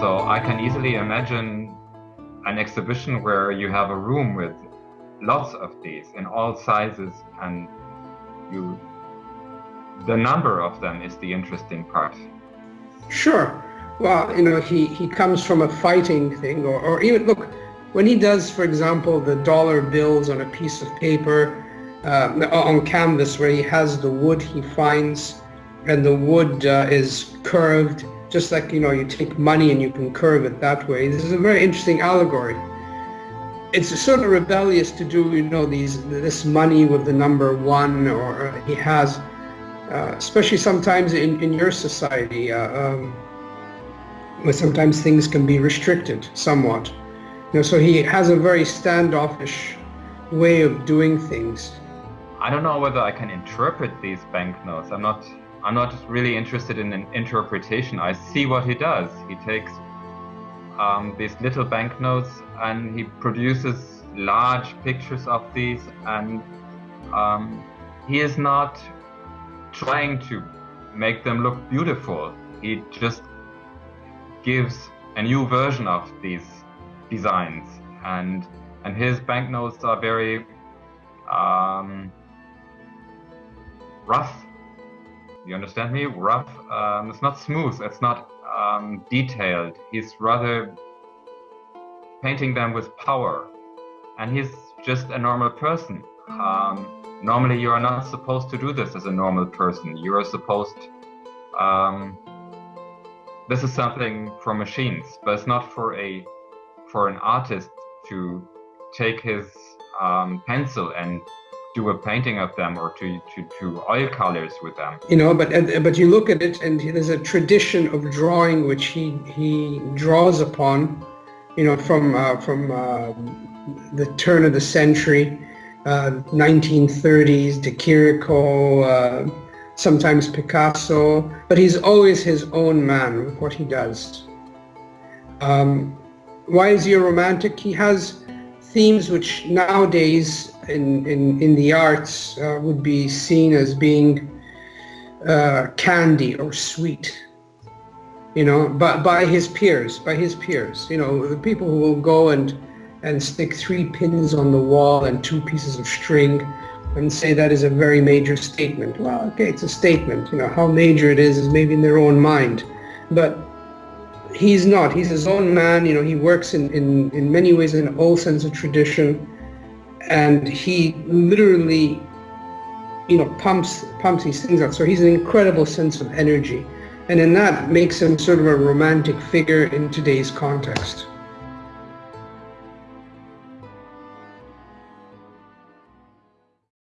So I can easily imagine an exhibition where you have a room with lots of these in all sizes and you the number of them is the interesting part. Sure. Well, you know, he, he comes from a fighting thing or, or even, look, when he does, for example, the dollar bills on a piece of paper, uh, on canvas where he has the wood he finds and the wood uh, is curved, just like, you know, you take money and you can curve it that way. This is a very interesting allegory. It's sort of rebellious to do, you know, these this money with the number one or uh, he has, uh, especially sometimes in, in your society, uh, um, where sometimes things can be restricted somewhat. You know, so he has a very standoffish way of doing things. I don't know whether I can interpret these banknotes. I'm not I'm not really interested in an interpretation. I see what he does. He takes um, these little banknotes and he produces large pictures of these and um, he is not trying to make them look beautiful. He just gives a new version of these designs and and his banknotes are very um, rough you understand me? Rough um, it's not smooth it's not um, detailed. He's rather painting them with power. And he's just a normal person. Um, normally you are not supposed to do this as a normal person. You are supposed um, this is something for machines, but it's not for a for an artist to take his um, pencil and do a painting of them or to, to, oil colors with them. You know, but but you look at it and there's a tradition of drawing which he he draws upon, you know, from uh, from uh, the turn of the century, uh, 1930s, De Chirico, uh, sometimes Picasso, but he's always his own man with what he does. Um, why is he a romantic? He has themes which nowadays in, in, in the arts uh, would be seen as being uh, candy or sweet, you know, but by his peers, by his peers, you know, the people who will go and, and stick three pins on the wall and two pieces of string and say that is a very major statement. Well, okay, it's a statement. You know, how major it is is maybe in their own mind. But he's not. He's his own man. You know, he works in, in, in many ways in all sense of tradition. And he literally, you know, pumps, pumps these things out. So he's an incredible sense of energy. And in that makes him sort of a romantic figure in today's context.